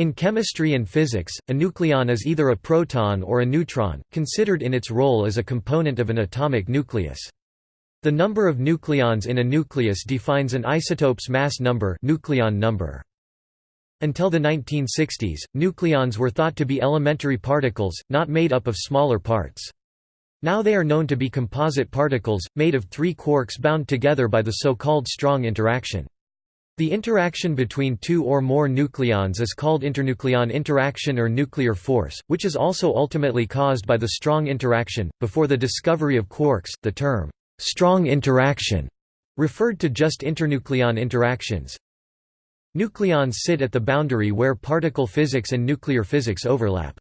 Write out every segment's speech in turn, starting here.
In chemistry and physics, a nucleon is either a proton or a neutron, considered in its role as a component of an atomic nucleus. The number of nucleons in a nucleus defines an isotope's mass number, nucleon number. Until the 1960s, nucleons were thought to be elementary particles, not made up of smaller parts. Now they are known to be composite particles, made of three quarks bound together by the so-called strong interaction. The interaction between two or more nucleons is called internucleon interaction or nuclear force, which is also ultimately caused by the strong interaction. Before the discovery of quarks, the term strong interaction referred to just internucleon interactions. Nucleons sit at the boundary where particle physics and nuclear physics overlap.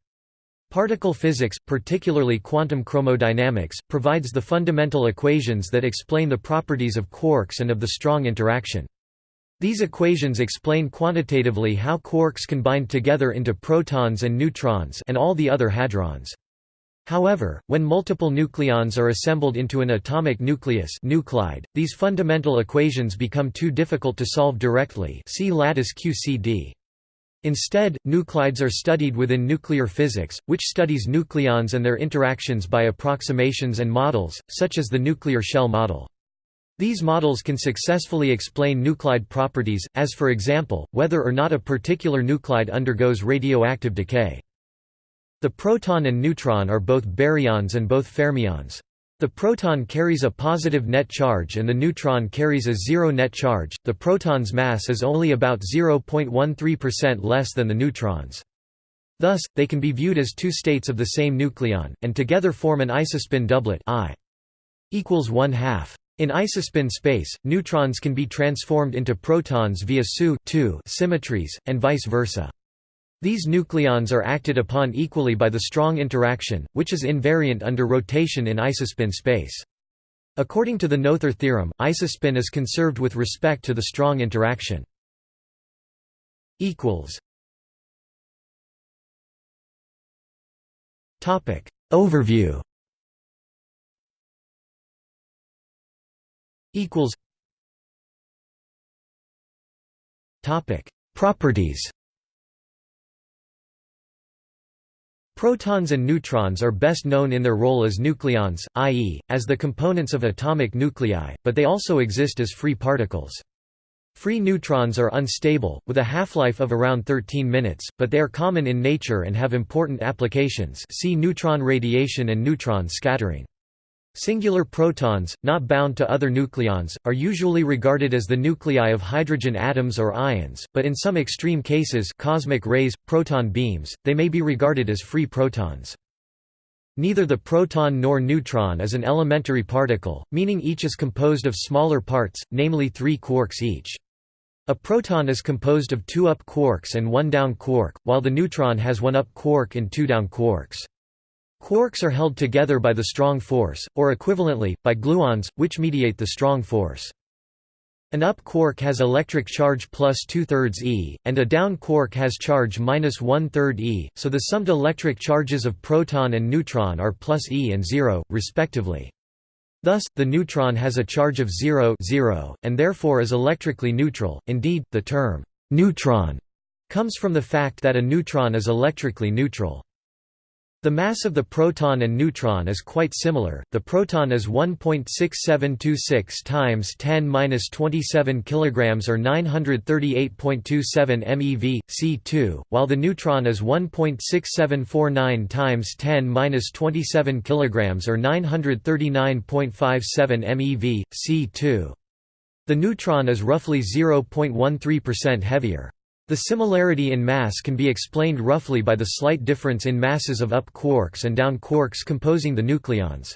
Particle physics, particularly quantum chromodynamics, provides the fundamental equations that explain the properties of quarks and of the strong interaction. These equations explain quantitatively how quarks can bind together into protons and neutrons and all the other hadrons. However, when multiple nucleons are assembled into an atomic nucleus nuclide, these fundamental equations become too difficult to solve directly see lattice QCD. Instead, nuclides are studied within nuclear physics, which studies nucleons and their interactions by approximations and models, such as the nuclear shell model. These models can successfully explain nuclide properties, as for example, whether or not a particular nuclide undergoes radioactive decay. The proton and neutron are both baryons and both fermions. The proton carries a positive net charge and the neutron carries a zero net charge. The proton's mass is only about 0.13% less than the neutron's. Thus, they can be viewed as two states of the same nucleon, and together form an isospin doublet I equals 1 half. In isospin space, neutrons can be transformed into protons via SU symmetries, and vice versa. These nucleons are acted upon equally by the strong interaction, which is invariant under rotation in isospin space. According to the Noether theorem, isospin is conserved with respect to the strong interaction. Overview equals topic properties Protons and neutrons are best known in their role as nucleons, i.e., as the components of atomic nuclei, but they also exist as free particles. Free neutrons are unstable, with a half-life of around 13 minutes, but they are common in nature and have important applications see neutron radiation and neutron scattering. Singular protons, not bound to other nucleons, are usually regarded as the nuclei of hydrogen atoms or ions, but in some extreme cases cosmic rays, proton beams, they may be regarded as free protons. Neither the proton nor neutron is an elementary particle, meaning each is composed of smaller parts, namely three quarks each. A proton is composed of two up quarks and one down quark, while the neutron has one up quark and two down quarks. Quarks are held together by the strong force, or equivalently, by gluons, which mediate the strong force. An up quark has electric charge plus two-thirds e, and a down quark has charge minus one-third e, so the summed electric charges of proton and neutron are plus e and zero, respectively. Thus, the neutron has a charge of 0, 0 and therefore is electrically neutral. Indeed, the term neutron comes from the fact that a neutron is electrically neutral. The mass of the proton and neutron is quite similar. The proton is 1.6726 times 10^-27 kilograms or 938.27 MeV C2, while the neutron is 1.6749 times 10^-27 kilograms or 939.57 MeV C2. The neutron is roughly 0.13% heavier. The similarity in mass can be explained roughly by the slight difference in masses of up quarks and down quarks composing the nucleons.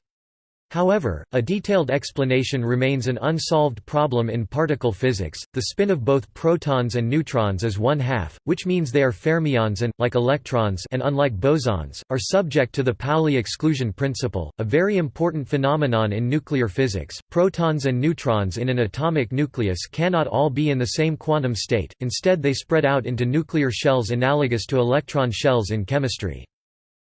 However, a detailed explanation remains an unsolved problem in particle physics. The spin of both protons and neutrons is one half, which means they are fermions and, like electrons and unlike bosons, are subject to the Pauli exclusion principle, a very important phenomenon in nuclear physics. Protons and neutrons in an atomic nucleus cannot all be in the same quantum state, instead, they spread out into nuclear shells analogous to electron shells in chemistry.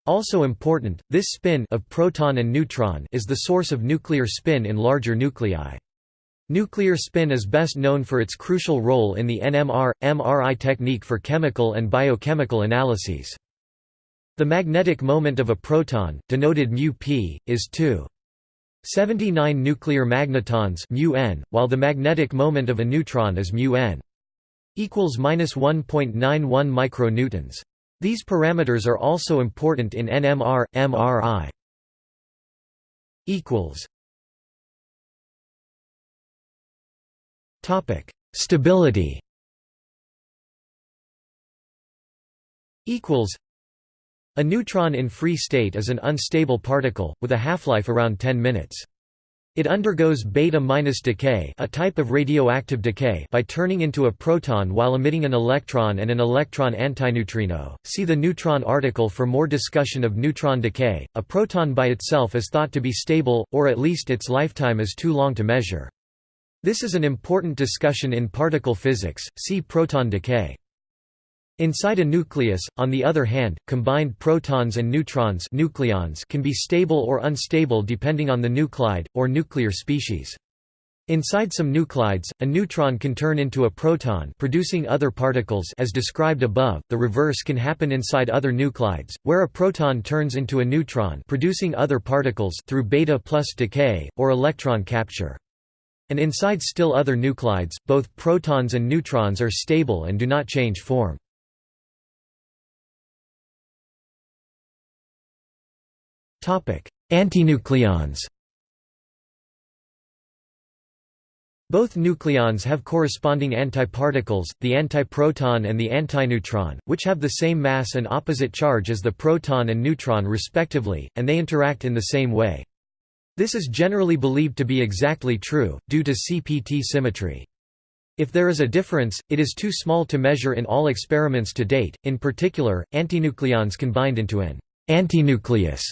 Also important, this spin of proton and neutron is the source of nuclear spin in larger nuclei. Nuclear spin is best known for its crucial role in the NMR, MRI technique for chemical and biochemical analyses. The magnetic moment of a proton, denoted μp, is 2. 79 nuclear magnetons μn, while the magnetic moment of a neutron is μn equals -1.91 micronewtons. These parameters are also important in NMR, MRI. Topic: Stability. Equals. A neutron in free state is an unstable particle with a half-life around 10 minutes. It undergoes beta-decay a type of radioactive decay by turning into a proton while emitting an electron and an electron antineutrino. See the neutron article for more discussion of neutron decay. A proton by itself is thought to be stable, or at least its lifetime is too long to measure. This is an important discussion in particle physics, see proton decay. Inside a nucleus, on the other hand, combined protons and neutrons nucleons can be stable or unstable depending on the nuclide, or nuclear species. Inside some nuclides, a neutron can turn into a proton producing other particles as described above. The reverse can happen inside other nuclides, where a proton turns into a neutron producing other particles through beta plus decay, or electron capture. And inside still other nuclides, both protons and neutrons are stable and do not change form. Antinucleons Both nucleons have corresponding antiparticles, the antiproton and the antineutron, which have the same mass and opposite charge as the proton and neutron respectively, and they interact in the same way. This is generally believed to be exactly true, due to CPT symmetry. If there is a difference, it is too small to measure in all experiments to date, in particular, antinucleons can bind into an antinucleus.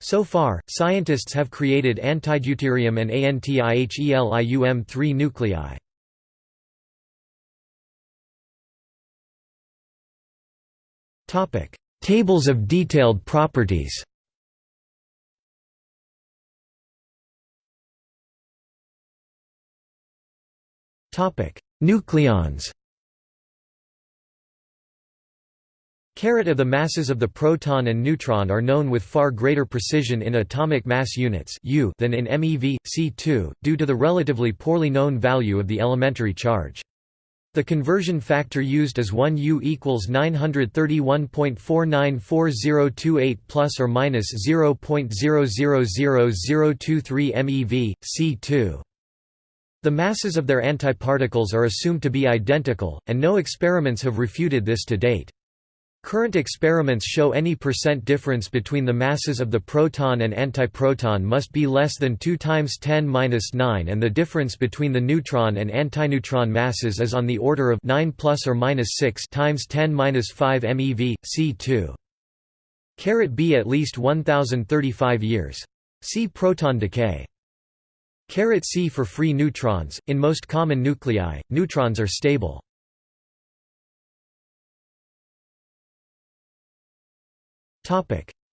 So far, scientists have created antideuterium and ANTIHELIUM-3 nuclei. Tables of detailed properties Nucleons Carat of the masses of the proton and neutron are known with far greater precision in atomic mass units U than in MeV, C2, due to the relatively poorly known value of the elementary charge. The conversion factor used is 1 U equals 931.494028 plus or minus 0.000023 MeV, C2. The masses of their antiparticles are assumed to be identical, and no experiments have refuted this to date. Current experiments show any percent difference between the masses of the proton and antiproton must be less than 2 times 10^-9 and the difference between the neutron and antineutron masses is on the order of 9 plus or minus 6 times 10^-5 MeV, C2. Carat B at least 1035 years. See proton decay. Carat C for free neutrons. In most common nuclei, neutrons are stable.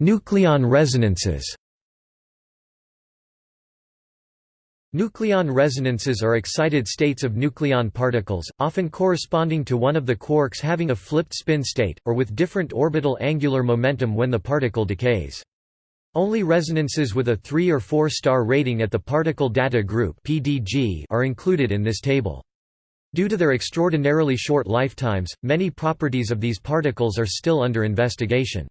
Nucleon resonances. Nucleon resonances are excited states of nucleon particles, often corresponding to one of the quarks having a flipped spin state, or with different orbital angular momentum when the particle decays. Only resonances with a 3 or 4 star rating at the Particle Data Group are included in this table. Due to their extraordinarily short lifetimes, many properties of these particles are still under investigation.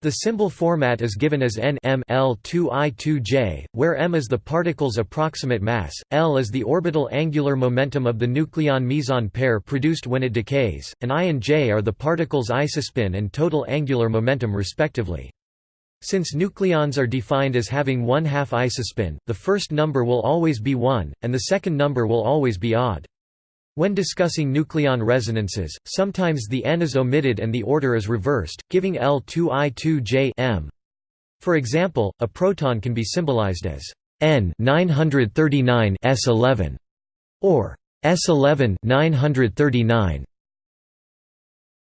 The symbol format is given as n m L2I2J, where m is the particle's approximate mass, L is the orbital angular momentum of the nucleon meson pair produced when it decays, and I and J are the particle's isospin and total angular momentum respectively. Since nucleons are defined as having one half isospin, the first number will always be 1, and the second number will always be odd. When discussing nucleon resonances, sometimes the n is omitted and the order is reversed, giving L2I2J m. For example, a proton can be symbolized as N 939 S11 or S11 939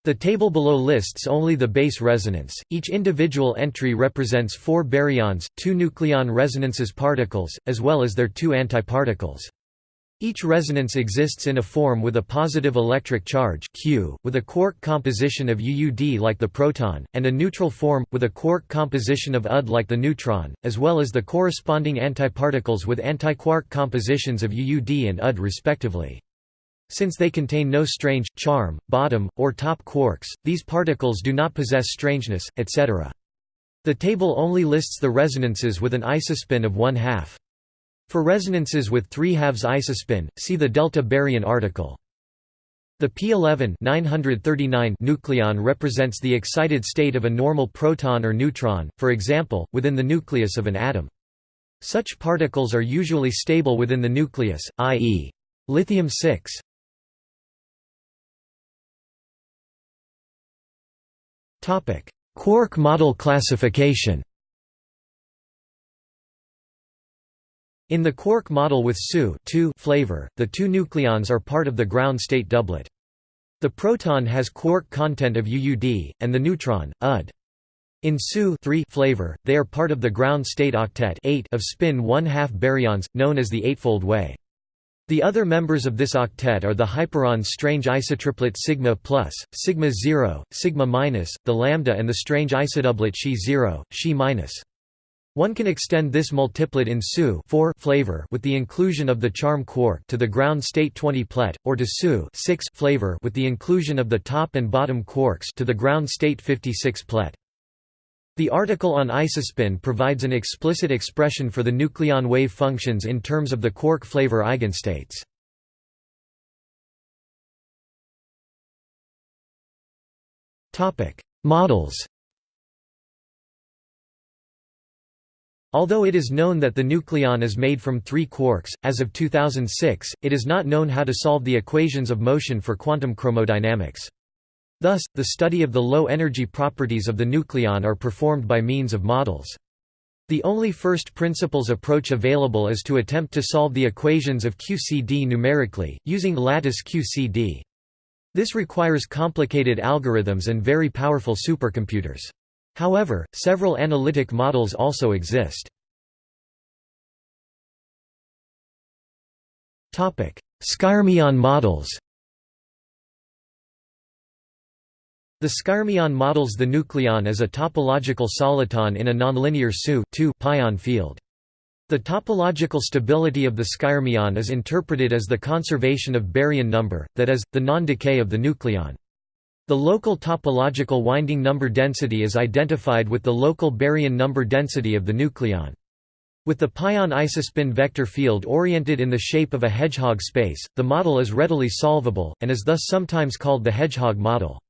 the table below lists only the base resonance. Each individual entry represents four baryons, two nucleon resonances particles, as well as their two antiparticles. Each resonance exists in a form with a positive electric charge Q, with a quark composition of UUD like the proton, and a neutral form, with a quark composition of UD like the neutron, as well as the corresponding antiparticles with antiquark compositions of UUD and UD respectively. Since they contain no strange, charm, bottom, or top quarks, these particles do not possess strangeness, etc. The table only lists the resonances with an isospin of one half. For resonances with 3 halves isospin, see the delta baryon article. The p11 939 nucleon represents the excited state of a normal proton or neutron, for example, within the nucleus of an atom. Such particles are usually stable within the nucleus, i.e. lithium-6. Quark model classification In the quark model with SU flavor, the two nucleons are part of the ground state doublet. The proton has quark content of UUD, and the neutron, UD. In SU flavor, they are part of the ground state octet 8 of spin 1 2 baryons, known as the eightfold way. The other members of this octet are the hyperon strange isotriplet sigma plus, sigma 0, sigma minus, the lambda and the strange isodoublet Xi 0, Xi minus. One can extend this multiplet in SU flavor with the inclusion of the charm quark to the ground state 20 plet, or to SU flavor with the inclusion of the top and bottom quarks to the ground state 56 plet. The article on isospin provides an explicit expression for the nucleon wave functions in terms of the quark flavor eigenstates. Models Although it is known that the nucleon is made from three quarks, as of 2006, it is not known how to solve the equations of motion for quantum chromodynamics. Thus, the study of the low-energy properties of the nucleon are performed by means of models. The only first principles approach available is to attempt to solve the equations of QCD numerically, using lattice QCD. This requires complicated algorithms and very powerful supercomputers. However, several analytic models also exist. Skyrmion models The skyrmion models the nucleon as a topological soliton in a nonlinear SU pion field. The topological stability of the skyrmion is interpreted as the conservation of baryon number, that is, the non-decay of the nucleon. The local topological winding number density is identified with the local baryon number density of the nucleon. With the pion isospin vector field oriented in the shape of a hedgehog space, the model is readily solvable, and is thus sometimes called the hedgehog model.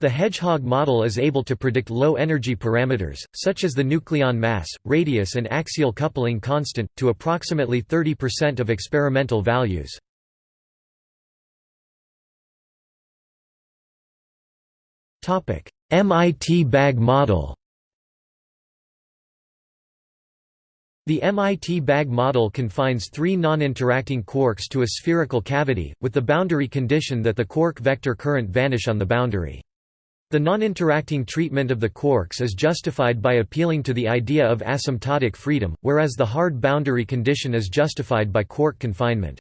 The hedgehog model is able to predict low-energy parameters, such as the nucleon mass, radius and axial coupling constant, to approximately 30% of experimental values. MIT bag model The MIT bag model confines three non-interacting quarks to a spherical cavity, with the boundary condition that the quark vector current vanish on the boundary. The non-interacting treatment of the quarks is justified by appealing to the idea of asymptotic freedom, whereas the hard boundary condition is justified by quark confinement.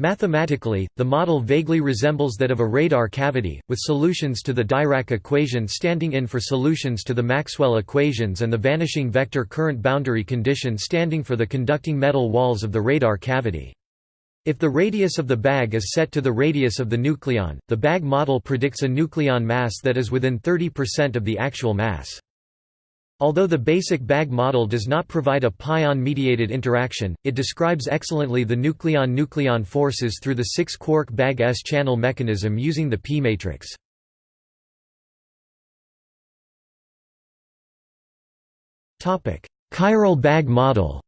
Mathematically, the model vaguely resembles that of a radar cavity, with solutions to the Dirac equation standing in for solutions to the Maxwell equations and the vanishing vector current boundary condition standing for the conducting metal walls of the radar cavity. If the radius of the bag is set to the radius of the nucleon, the bag model predicts a nucleon mass that is within 30% of the actual mass. Although the basic bag model does not provide a pion-mediated interaction, it describes excellently the nucleon-nucleon forces through the 6-quark bag S-channel mechanism using the p-matrix. Chiral bag model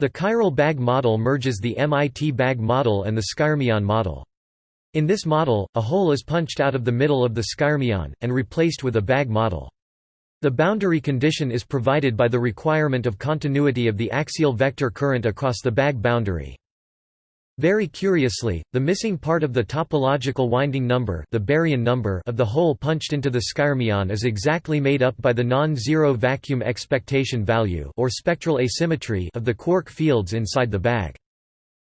The chiral bag model merges the MIT bag model and the skyrmion model. In this model, a hole is punched out of the middle of the skyrmion, and replaced with a bag model. The boundary condition is provided by the requirement of continuity of the axial vector current across the bag boundary. Very curiously, the missing part of the topological winding number, the baryon number of the hole punched into the skyrmion is exactly made up by the non-zero vacuum expectation value or spectral asymmetry of the quark fields inside the bag.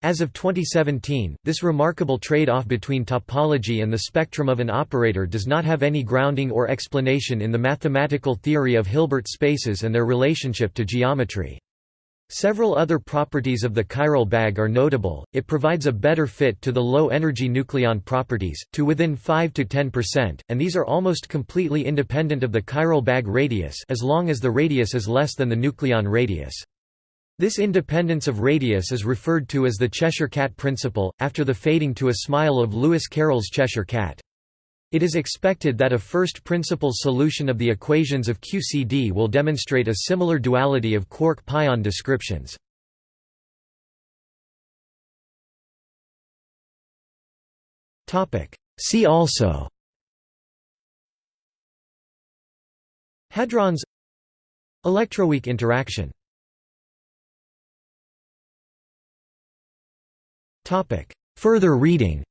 As of 2017, this remarkable trade-off between topology and the spectrum of an operator does not have any grounding or explanation in the mathematical theory of Hilbert spaces and their relationship to geometry. Several other properties of the chiral bag are notable, it provides a better fit to the low-energy nucleon properties, to within 5 to 10%, and these are almost completely independent of the chiral bag radius as long as the radius is less than the nucleon radius. This independence of radius is referred to as the Cheshire cat principle, after the fading to a smile of Lewis Carroll's Cheshire cat. It is expected that a first principles solution of the equations of QCD will demonstrate a similar duality of quark-pion descriptions. See also Hadrons Electroweak interaction Further reading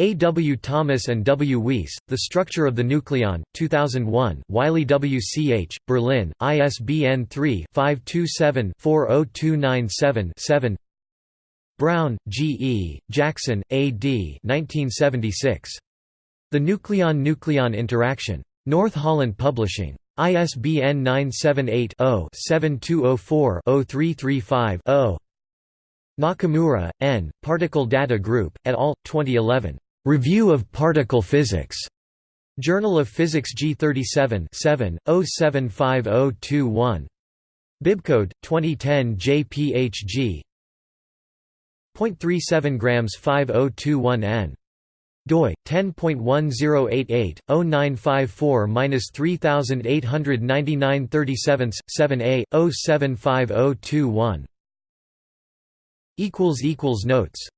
A. W. Thomas and W. Weiss, The Structure of the Nucleon, 2001 Wiley W. C. H., Berlin, ISBN 3-527-40297-7 Brown, G. E., Jackson, A. D. 1976. The Nucleon-Nucleon Interaction. North Holland Publishing. ISBN 978 0 7204 0335 0 Nakamura, N., Particle Data Group, et al., 2011. Review of Particle Physics. Journal of Physics G37 7, 075021. Bibcode 2010 JPHG 0.37 grams 5021 N doi 10.1088 0954-3899 37 7a 075021 equals equals notes